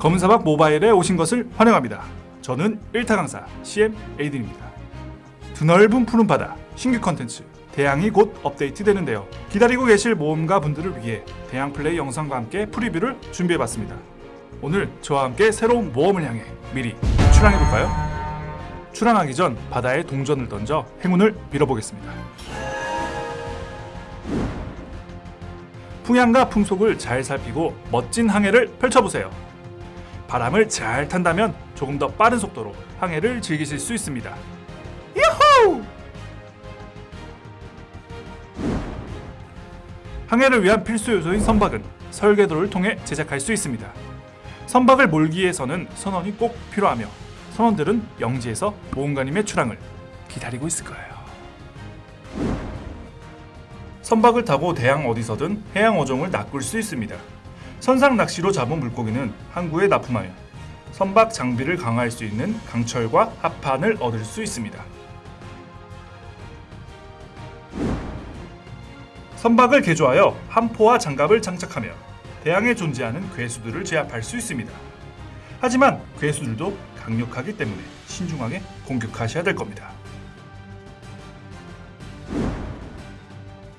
검은사막 모바일에 오신 것을 환영합니다. 저는 1타 강사 CM 에이든입니다. 드넓은 푸른 바다 신규 컨텐츠 대양이 곧 업데이트 되는데요. 기다리고 계실 모험가 분들을 위해 대양 플레이 영상과 함께 프리뷰를 준비해봤습니다. 오늘 저와 함께 새로운 모험을 향해 미리 출항해볼까요? 출항하기 전 바다에 동전을 던져 행운을 빌어보겠습니다. 풍향과 풍속을 잘 살피고 멋진 항해를 펼쳐보세요. 바람을 잘 탄다면 조금 더 빠른 속도로 항해를 즐기실 수 있습니다. 야호! 항해를 위한 필수 요소인 선박은 설계도를 통해 제작할 수 있습니다. 선박을 몰기 위해서는 선원이 꼭 필요하며 선원들은 영지에서 모험가님의 출항을 기다리고 있을 거예요. 선박을 타고 대양 어디서든 해양 어종을 낚을 수 있습니다. 선상 낚시로 잡은 물고기는 항구에 납품하여 선박 장비를 강화할 수 있는 강철과 합판을 얻을 수 있습니다. 선박을 개조하여 함포와 장갑을 장착하며 대양에 존재하는 괴수들을 제압할 수 있습니다. 하지만 괴수들도 강력하기 때문에 신중하게 공격하셔야 될 겁니다.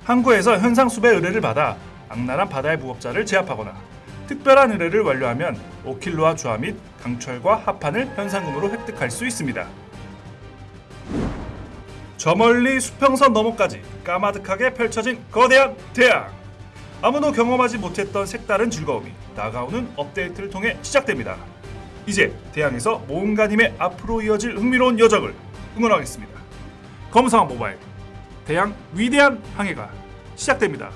항구에서 현상수배 의뢰를 받아 악랄한 바다의 무법자를 제압하거나 특별한 의뢰를 완료하면 오킬로와 주화 및 강철과 합판을 현상금으로 획득할 수 있습니다. 저 멀리 수평선 너머까지 까마득하게 펼쳐진 거대한 대양! 아무도 경험하지 못했던 색다른 즐거움이 다가오는 업데이트를 통해 시작됩니다. 이제 대양에서 모험가님의 앞으로 이어질 흥미로운 여정을 응원하겠습니다. 검사왕 모바일 대양 위대한 항해가 시작됩니다.